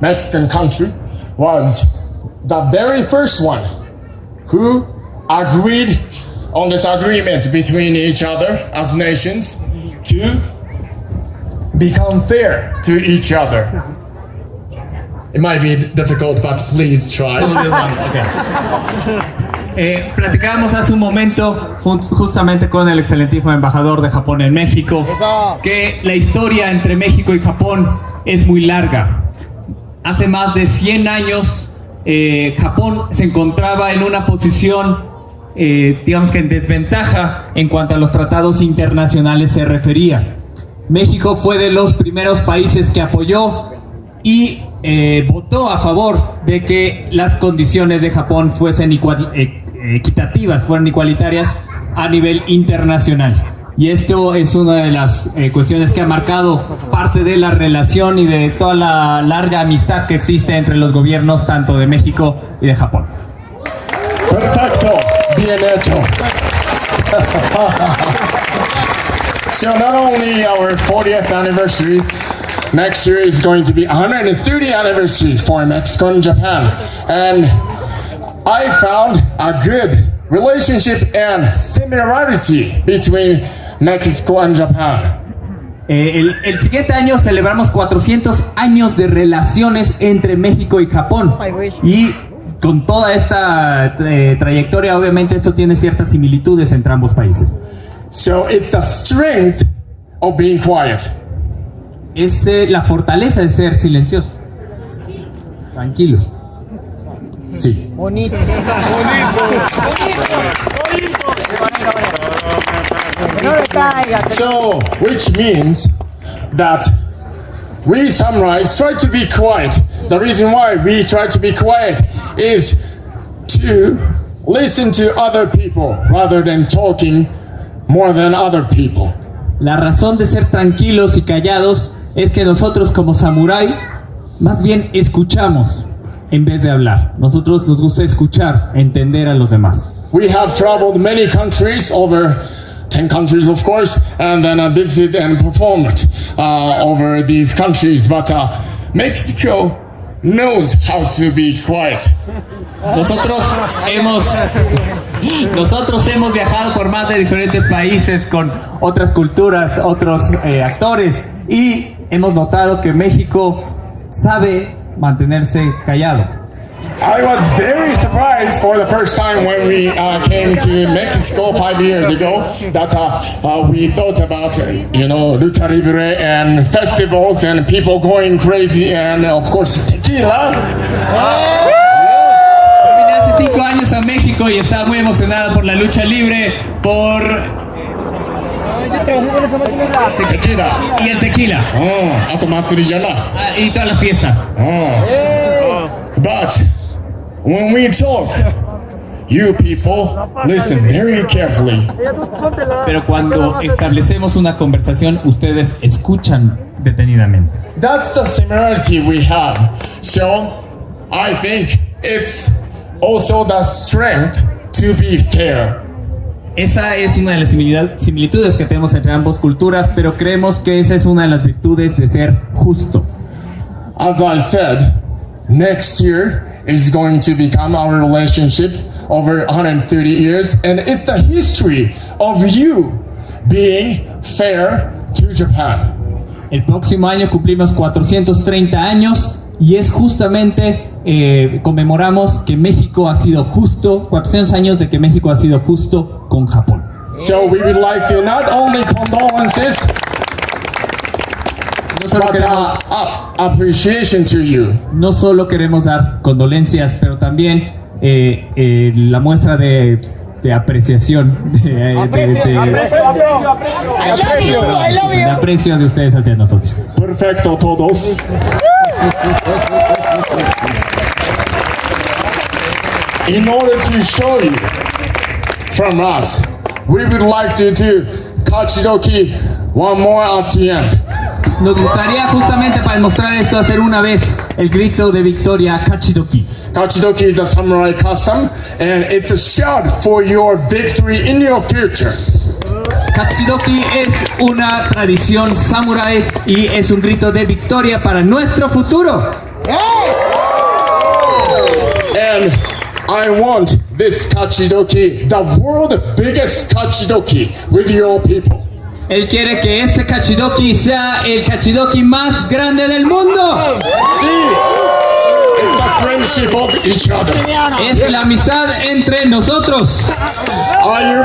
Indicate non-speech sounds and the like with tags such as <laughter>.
Mexican country, was the very first one who agreed on this agreement between each other as nations to become fair to each other. It might be difficult, but please try. <laughs> Eh, platicábamos hace un momento jun- justamente con el excelentísimo embajador de Japón en México que la historia entre México y Japón es muy larga. Hace más de 100 años eh, Japón se encontraba en una posición, eh, digamos que en desventaja en cuanto a los tratados internacionales se refería. México fue de los primeros países que apoyó y eh, votó a favor de que las condiciones de Japón fuesen eh, equitativas, fueran igualitarias a nivel internacional. Y esto es una de las eh, cuestiones que ha marcado parte de la relación y de toda la larga amistad que existe entre los gobiernos tanto de México y de Japón. Perfecto, bien hecho. so not only our 40th anniversary, next year is going to be 130th anniversary for Mexico and Japan. And I found a good relationship and similarity between Mexico and Japan. Eh, el, el siguiente año celebramos 400 años de relaciones entre México y Japón. Y con toda esta eh, trayectoria, obviamente esto tiene ciertas similitudes entre ambos países. So it's the strength of being quiet. Es eh, la fortaleza de ser silencioso. Tranquilos. Sí. Bonito. No le caiga. So, which means that we summarize, try to be quiet. The reason why we try to be quiet is to listen to other people rather than talking more than other people. La razón de ser tranquilos y callados es que nosotros como samurái más bien escuchamos en vez de hablar. Nosotros nos gusta escuchar, entender a los demás. We have traveled many countries, over 10 countries, of course, and then uh, visited and performed uh, over these countries. But uh, Mexico knows how to be quiet. Nosotros hemos nosotros hemos viajado por más de diferentes países con otras culturas, otros eh, actores y hemos notado que México sabe mantenerse callado. I was very surprised for the first time when we uh, came to Mexico five years ago that uh, uh, we thought about, you know, lucha libre and festivals and people going crazy and, uh, of course, tequila. cinco años a México y estaba muy emocionada por la lucha libre, por... Yo trabajé con esa máquina la tequila. Y el tequila. Oh, ah, y todas las fiestas. Oh. But when we talk, you people listen very carefully. Pero cuando establecemos una conversación, ustedes escuchan detenidamente. That's the similarity we have. So I think it's also the strength to be fair. Esa es una de las similitudes que tenemos entre ambas culturas, pero creemos que esa es una de las virtudes de ser justo. As I said, next year is going to become our relationship over 130 years, and it's the history of you being fair to Japan. El próximo año cumplimos 430 años y es justamente, eh, conmemoramos que México ha sido justo, 400 años de que México ha sido justo con Japón. So we would like to not only condolences, No solo, but queremos, uh, uh, appreciation to you. no solo queremos dar condolencias, pero también eh, eh, la muestra de, de apreciación, de, de- de- Aprecio, aprecio, aprecio. de aprecio de ustedes hacia nosotros. Perfecto todos. In order to show you from us, we would like to do Kachidoki one more at the end. Nos gustaría justamente para demostrar esto hacer una vez el grito de victoria Kachidoki. Kachidoki is a samurai custom, and it's a shout for your victory in your future. Kachidoki es una tradición samurai y es un grito de victoria para nuestro futuro. And I want this kachidoki, the world biggest kachidoki, with your people. Él quiere que este cachidoki sea el cachidoki más grande del mundo. Other. Es la amistad entre nosotros. Are you